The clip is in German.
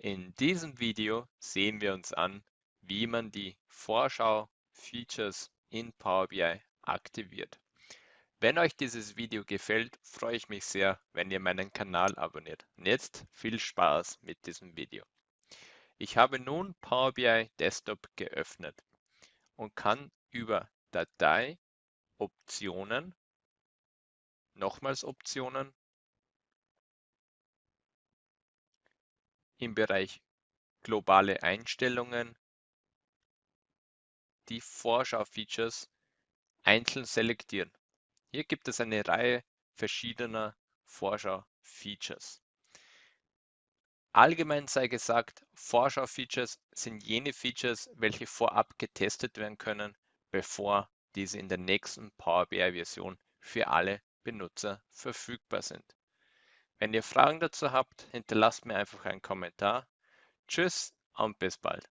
In diesem Video sehen wir uns an, wie man die Vorschau-Features in Power BI aktiviert. Wenn euch dieses Video gefällt, freue ich mich sehr, wenn ihr meinen Kanal abonniert. Und jetzt viel Spaß mit diesem Video. Ich habe nun Power BI Desktop geöffnet und kann über Datei, Optionen, nochmals Optionen im Bereich globale Einstellungen die Vorschau-Features einzeln selektieren. Hier gibt es eine Reihe verschiedener Vorschau-Features. Allgemein sei gesagt, Vorschau-Features sind jene Features, welche vorab getestet werden können, bevor diese in der nächsten Power BI-Version für alle Benutzer verfügbar sind. Wenn ihr Fragen dazu habt, hinterlasst mir einfach einen Kommentar. Tschüss und bis bald.